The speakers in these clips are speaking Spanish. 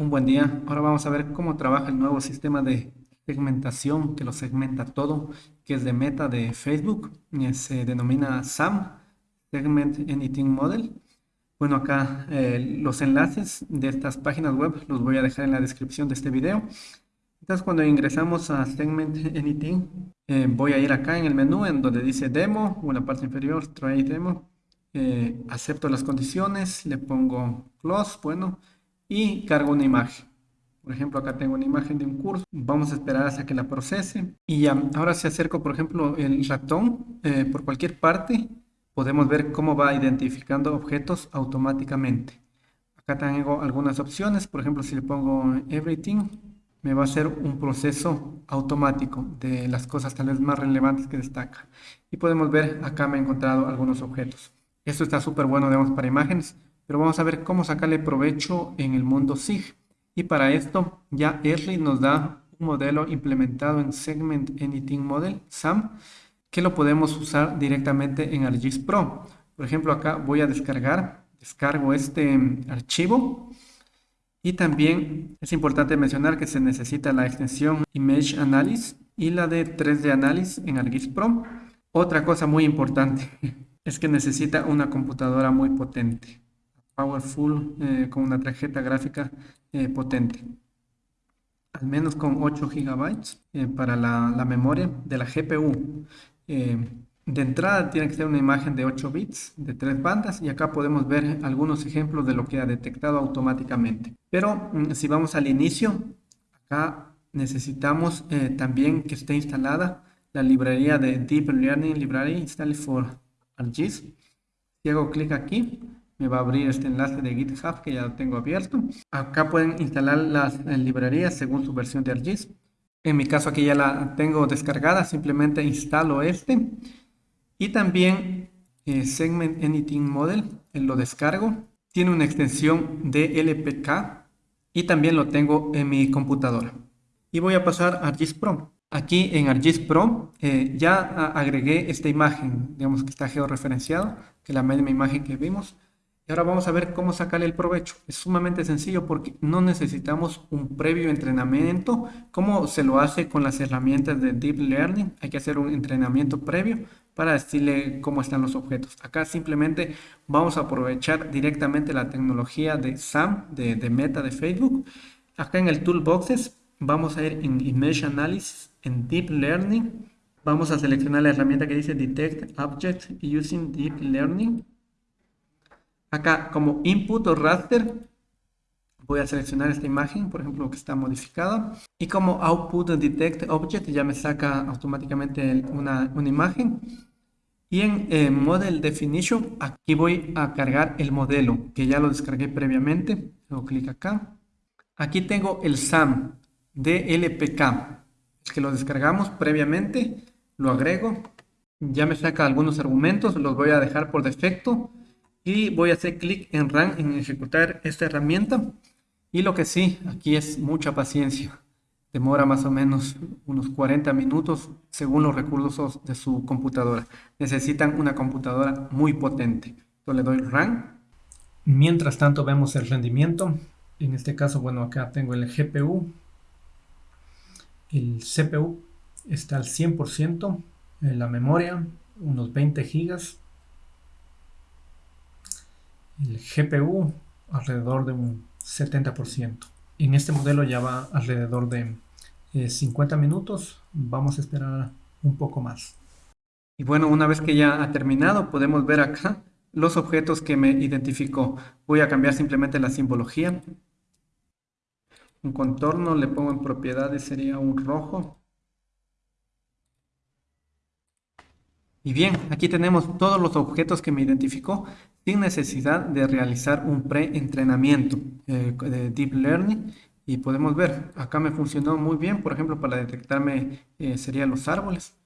Un buen día. Ahora vamos a ver cómo trabaja el nuevo sistema de segmentación que lo segmenta todo, que es de Meta de Facebook. Se denomina SAM, Segment Anything Model. Bueno, acá eh, los enlaces de estas páginas web los voy a dejar en la descripción de este video. Entonces, cuando ingresamos a Segment Anything, eh, voy a ir acá en el menú en donde dice Demo, o en la parte inferior, Try Demo. Eh, acepto las condiciones, le pongo Close, bueno, y cargo una imagen. Por ejemplo, acá tengo una imagen de un curso. Vamos a esperar hasta que la procese. Y ya, ahora si acerco, por ejemplo, el ratón eh, por cualquier parte, podemos ver cómo va identificando objetos automáticamente. Acá tengo algunas opciones. Por ejemplo, si le pongo Everything, me va a hacer un proceso automático de las cosas tal vez más relevantes que destaca. Y podemos ver, acá me he encontrado algunos objetos. Esto está súper bueno, digamos, para imágenes pero vamos a ver cómo sacarle provecho en el mundo SIG. Y para esto ya Early nos da un modelo implementado en Segment Anything Model, SAM, que lo podemos usar directamente en ArcGIS Pro. Por ejemplo, acá voy a descargar, descargo este mm, archivo y también es importante mencionar que se necesita la extensión Image Analysis y la de 3D Analysis en ArcGIS Pro. Otra cosa muy importante es que necesita una computadora muy potente powerful eh, con una tarjeta gráfica eh, potente. Al menos con 8 GB eh, para la, memoria de la GPU. de entrada tiene que ser una imagen de 8 bits, de 3 bandas, y acá podemos ver algunos ejemplos de lo que ha detectado automáticamente. Pero mm, si vamos al inicio, acá necesitamos también que esté instalada la librería de Deep Learning Library Installed for ArcGIS. Si hago clic aquí, me va a abrir este enlace de GitHub que ya lo tengo abierto. Acá pueden instalar las eh, librerías según su versión de ArcGIS. En mi caso aquí ya la tengo descargada, simplemente instalo este. Y también eh, Segment Anything Model, eh, lo descargo. Tiene una extensión de LPK y también lo tengo en mi computadora. Y voy a pasar a ArcGIS Pro. Aquí en ArcGIS Pro ya agregué esta imagen, digamos que está georreferenciado, que es la misma imagen que vimos. Y ahora vamos a ver cómo sacarle el provecho. Es sumamente sencillo porque no necesitamos un previo entrenamiento como se lo hace con las herramientas de Deep Learning. Hay que hacer un entrenamiento previo para decirle cómo están los objetos. Acá simplemente vamos a aprovechar directamente la tecnología de SAM, de, Meta de Facebook. Acá en el Toolboxes vamos a ir en Image Analysis, en Deep Learning. Vamos a seleccionar la herramienta que dice Detect Object Using Deep Learning Acá como input o raster voy a seleccionar esta imagen, por ejemplo, que está modificada. Y como output detect object ya me saca automáticamente una, imagen. Y en eh, Model Definition, aquí voy a cargar el modelo, que ya lo descargué previamente. Hago clic acá. Aquí tengo el SAM de LPK, que lo descargamos previamente. Lo agrego. Ya me saca algunos argumentos, los voy a dejar por defecto y voy a hacer clic en Run en ejecutar esta herramienta. Y lo que sí, aquí es mucha paciencia. Demora más o menos unos 40 minutos según los recursos de su computadora. Necesitan una computadora muy potente. Le doy Run. Mientras tanto vemos el rendimiento. En este caso, bueno, acá tengo el GPU el CPU está al 100% en la memoria, unos 20 gigas el GPU alrededor de un 70%. En este modelo ya va alrededor de 50 eh, minutos. Vamos a esperar un poco más. Y bueno, una vez que ya ha terminado, podemos ver acá los objetos que me identificó. Voy a cambiar simplemente la simbología. Un contorno, le pongo en propiedades, sería un rojo. Y bien, aquí tenemos todos los objetos que me identificó sin necesidad de realizar un pre-entrenamiento eh, de Deep Learning. Y podemos ver, acá me funcionó muy bien, por ejemplo, para detectarme eh, serían los árboles,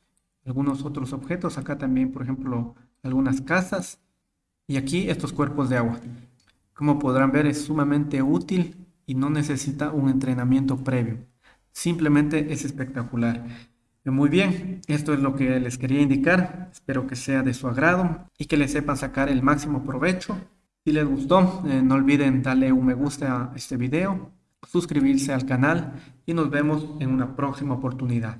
algunos otros objetos, acá también, por ejemplo, algunas casas, y aquí estos cuerpos de agua. Como podrán ver, es sumamente útil y no necesita un entrenamiento previo. Simplemente es espectacular. Muy bien, esto es lo que les quería indicar. Espero que sea de su agrado y que le sepan sacar el máximo provecho. Si les gustó, eh, no olviden darle un me gusta a este video, suscribirse al canal y nos vemos en una próxima oportunidad.